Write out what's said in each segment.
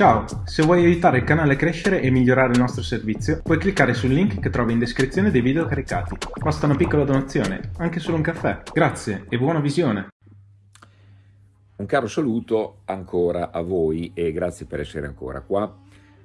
Ciao, se vuoi aiutare il canale a crescere e migliorare il nostro servizio, puoi cliccare sul link che trovi in descrizione dei video caricati. Basta una piccola donazione, anche solo un caffè. Grazie e buona visione! Un caro saluto ancora a voi e grazie per essere ancora qua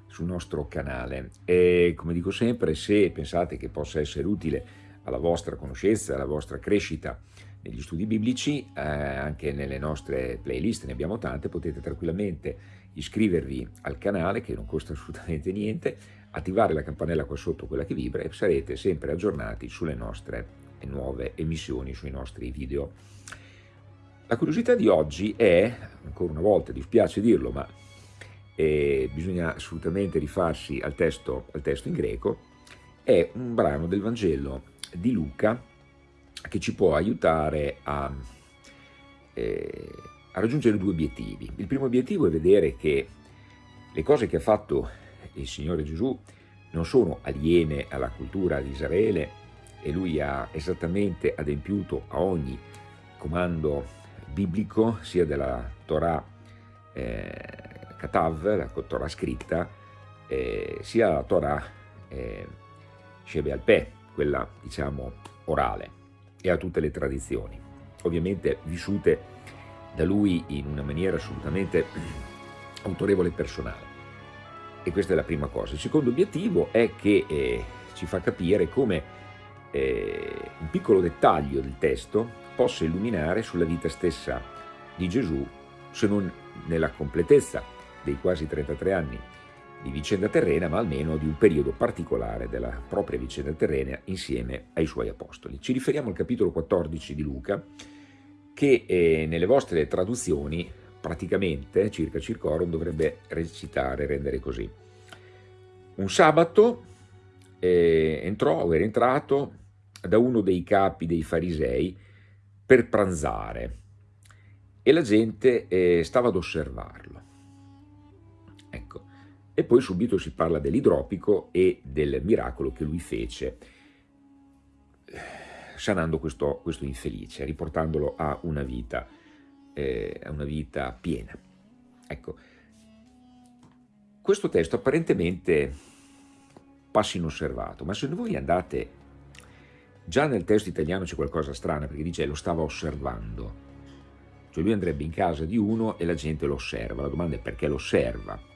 sul nostro canale. E come dico sempre, se pensate che possa essere utile alla vostra conoscenza, alla vostra crescita negli studi biblici, eh, anche nelle nostre playlist, ne abbiamo tante, potete tranquillamente iscrivervi al canale che non costa assolutamente niente, attivare la campanella qua sotto, quella che vibra e sarete sempre aggiornati sulle nostre nuove emissioni, sui nostri video. La curiosità di oggi è, ancora una volta dispiace dirlo, ma eh, bisogna assolutamente rifarsi al testo, al testo in greco, è un brano del Vangelo di Luca che ci può aiutare a, eh, a raggiungere due obiettivi. Il primo obiettivo è vedere che le cose che ha fatto il Signore Gesù non sono aliene alla cultura di Israele e lui ha esattamente adempiuto a ogni comando biblico, sia della Torah eh, Katav, la Torah scritta, eh, sia la Torah eh, Shebe al-Peh, quella diciamo orale, e a tutte le tradizioni, ovviamente vissute da lui in una maniera assolutamente autorevole e personale. E questa è la prima cosa. Il secondo obiettivo è che eh, ci fa capire come eh, un piccolo dettaglio del testo possa illuminare sulla vita stessa di Gesù, se non nella completezza dei quasi 33 anni di vicenda terrena, ma almeno di un periodo particolare della propria vicenda terrena insieme ai suoi apostoli. Ci riferiamo al capitolo 14 di Luca, che eh, nelle vostre traduzioni praticamente, circa circorum, dovrebbe recitare, rendere così. Un sabato eh, entrò o era entrato da uno dei capi dei farisei per pranzare e la gente eh, stava ad osservarlo. E poi subito si parla dell'idropico e del miracolo che lui fece sanando questo, questo infelice, riportandolo a una vita, eh, a una vita piena. Ecco, questo testo apparentemente passa inosservato, ma se voi andate, già nel testo italiano c'è qualcosa strano, perché dice lo stava osservando, cioè lui andrebbe in casa di uno e la gente lo osserva, la domanda è perché lo osserva?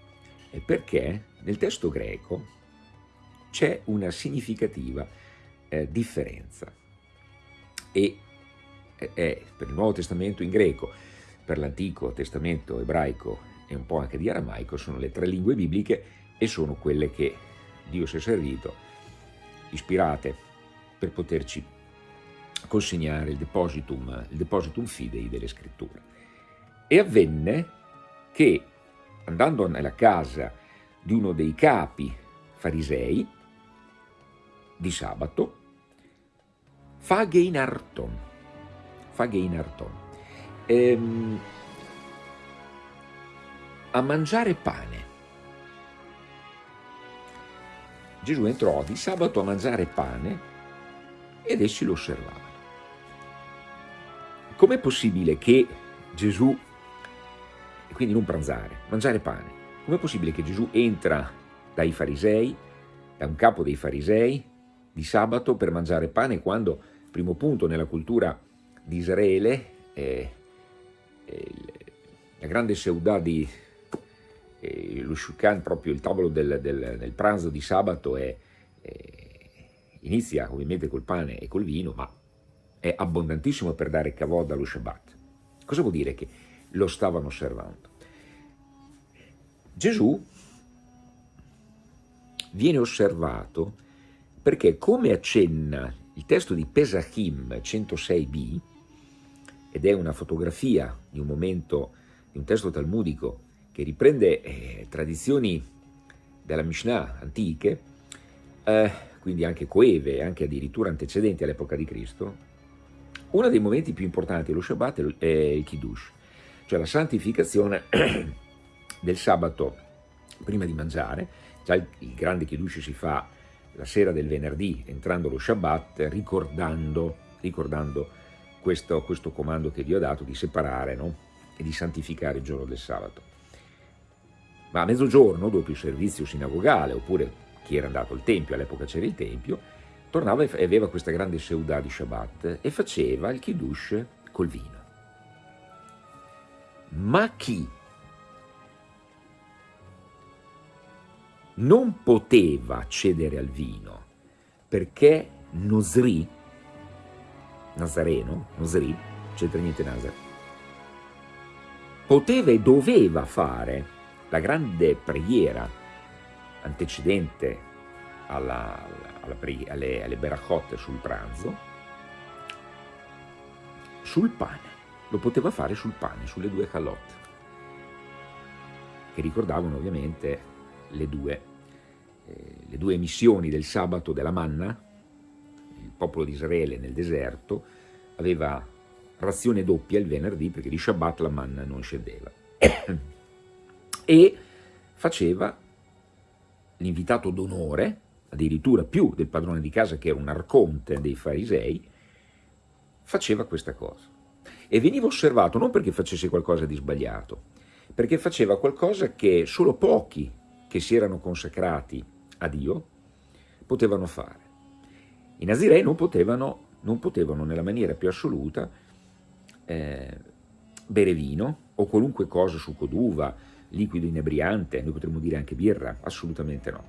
E perché nel testo greco c'è una significativa eh, differenza e è per il Nuovo Testamento in greco, per l'Antico Testamento ebraico e un po' anche di aramaico sono le tre lingue bibliche e sono quelle che Dio si è servito, ispirate per poterci consegnare il depositum, il depositum fidei delle scritture. E avvenne che andando nella casa di uno dei capi farisei di sabato, Fageinarton, Fageinarton, ehm, a mangiare pane. Gesù entrò di sabato a mangiare pane ed essi lo osservavano. Com'è possibile che Gesù, quindi non pranzare, mangiare pane, com'è possibile che Gesù entra dai farisei, da un capo dei farisei, di sabato per mangiare pane quando, primo punto, nella cultura di Israele, eh, eh, la grande seudà di eh, lo Shulchan, proprio il tavolo del, del, del pranzo di sabato, è, inizia ovviamente col pane e col vino, ma è abbondantissimo per dare kavod allo Shabbat. Cosa vuol dire che lo stavano osservando? Gesù viene osservato perché come accenna il testo di Pesachim 106b, ed è una fotografia di un momento, di un testo talmudico che riprende eh, tradizioni della Mishnah antiche, eh, quindi anche coeve, anche addirittura antecedenti all'epoca di Cristo, uno dei momenti più importanti dello Shabbat è il Kiddush, cioè la santificazione del sabato prima di mangiare, già il, grande Kiddush si fa la sera del venerdì, entrando lo Shabbat, ricordando, ricordando questo, questo, comando che Dio ha dato di separare no? e di santificare il giorno del sabato. ma a mezzogiorno, dopo il servizio sinagogale, oppure chi era andato al Tempio, all'epoca c'era il Tempio, tornava e aveva questa grande seudà di Shabbat e faceva il kiddush col vino. Ma chi non poteva cedere al vino perché Nosri, Nazareno, Nosri, c'entra niente Nazar, poteva e doveva fare la grande preghiera antecedente alla, alla, alle, alle berachot sul pranzo, sul pane, lo poteva fare sul pane, sulle due calotte, che ricordavano ovviamente le due, le due missioni del sabato della manna, il popolo di Israele nel deserto aveva razione doppia il venerdì perché di Shabbat la manna non scendeva e faceva l'invitato d'onore, addirittura più del padrone di casa che era un arconte dei farisei, faceva questa cosa. E veniva osservato non perché facesse qualcosa di sbagliato, perché faceva qualcosa che solo pochi che si erano consacrati a Dio potevano fare. I nazirei non potevano, non potevano nella maniera più assoluta eh, bere vino o qualunque cosa su coduva, liquido inebriante, noi potremmo dire anche birra, assolutamente no.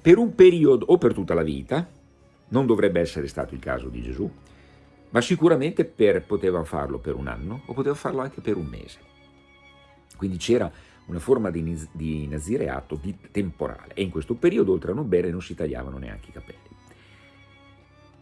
Per un periodo o per tutta la vita, non dovrebbe essere stato il caso di Gesù, ma sicuramente per, poteva farlo per un anno o poteva farlo anche per un mese. Quindi c'era una forma di, di nazireato di temporale e in questo periodo oltre a non bere non si tagliavano neanche i capelli.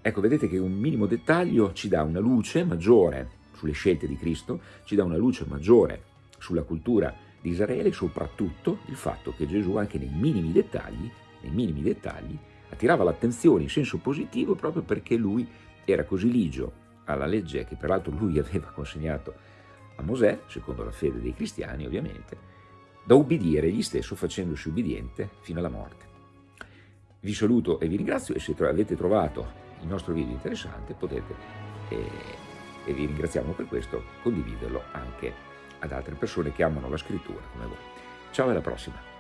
Ecco, vedete che un minimo dettaglio ci dà una luce maggiore sulle scelte di Cristo, ci dà una luce maggiore sulla cultura di Israele e soprattutto il fatto che Gesù anche nei minimi dettagli, nei minimi dettagli attirava l'attenzione in senso positivo proprio perché lui era così ligio alla legge che peraltro lui aveva consegnato a Mosè, secondo la fede dei cristiani ovviamente, da ubbidire egli stesso facendosi ubbidiente fino alla morte. Vi saluto e vi ringrazio e se avete trovato il nostro video interessante potete, eh, e vi ringraziamo per questo, condividerlo anche ad altre persone che amano la scrittura come voi. Ciao e alla prossima!